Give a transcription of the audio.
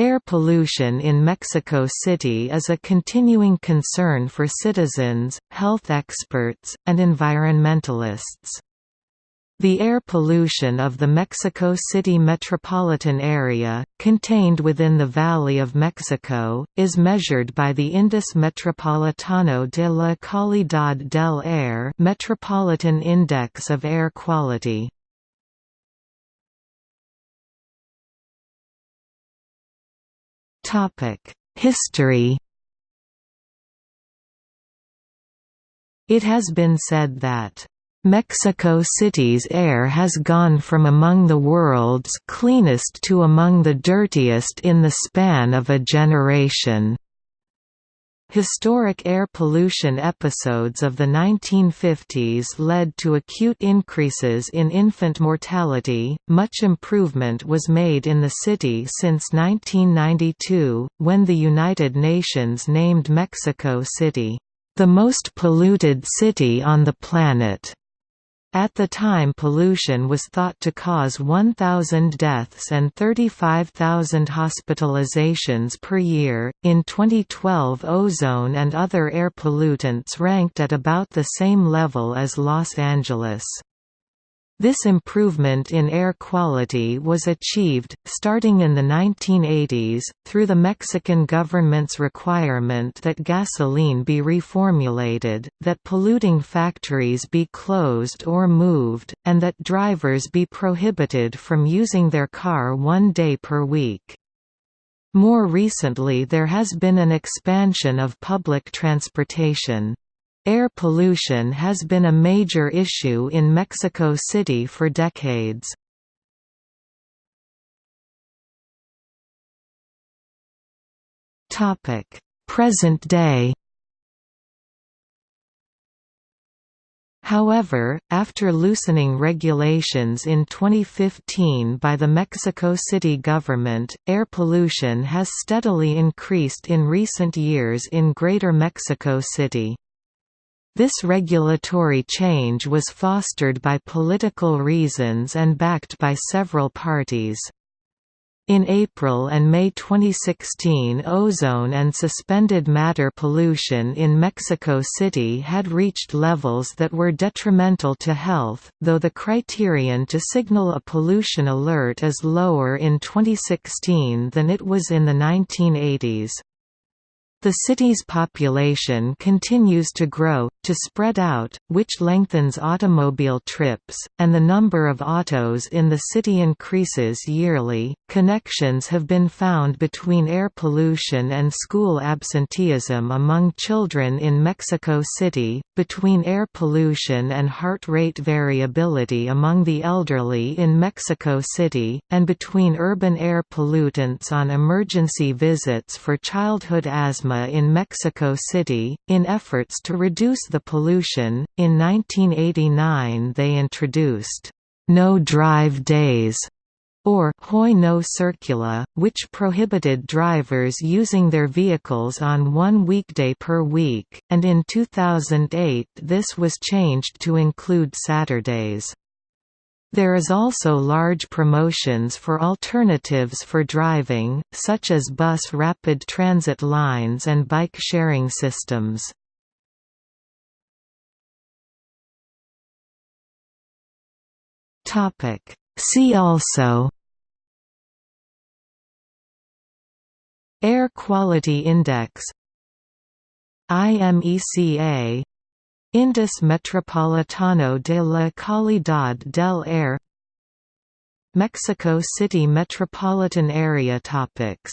Air pollution in Mexico City is a continuing concern for citizens, health experts, and environmentalists. The air pollution of the Mexico City metropolitan area, contained within the Valley of Mexico, is measured by the Índice Metropolitano de la Calidad del Aire Metropolitan Index of Air Quality. History It has been said that Mexico City's air has gone from among the world's cleanest to among the dirtiest in the span of a generation. Historic air pollution episodes of the 1950s led to acute increases in infant mortality. Much improvement was made in the city since 1992, when the United Nations named Mexico City, the most polluted city on the planet. At the time pollution was thought to cause 1,000 deaths and 35,000 hospitalizations per year. In 2012 ozone and other air pollutants ranked at about the same level as Los Angeles. This improvement in air quality was achieved, starting in the 1980s, through the Mexican government's requirement that gasoline be reformulated, that polluting factories be closed or moved, and that drivers be prohibited from using their car one day per week. More recently there has been an expansion of public transportation. Air pollution has been a major issue in Mexico City for decades. Present day However, after loosening regulations in 2015 by the Mexico City government, air pollution has steadily increased in recent years in Greater Mexico City. This regulatory change was fostered by political reasons and backed by several parties. In April and May 2016 ozone and suspended matter pollution in Mexico City had reached levels that were detrimental to health, though the criterion to signal a pollution alert is lower in 2016 than it was in the 1980s. The city's population continues to grow, to spread out, which lengthens automobile trips, and the number of autos in the city increases yearly. Connections have been found between air pollution and school absenteeism among children in Mexico City, between air pollution and heart rate variability among the elderly in Mexico City, and between urban air pollutants on emergency visits for childhood asthma in Mexico City. In efforts to reduce the pollution, in 1989 they introduced no drive days or Hoy no circula, which prohibited drivers using their vehicles on one weekday per week, and in 2008 this was changed to include Saturdays. There is also large promotions for alternatives for driving, such as bus rapid transit lines and bike sharing systems. See also Air Quality Index IMECA Índice Metropolitano de la Calidad del Aire Mexico City metropolitan area topics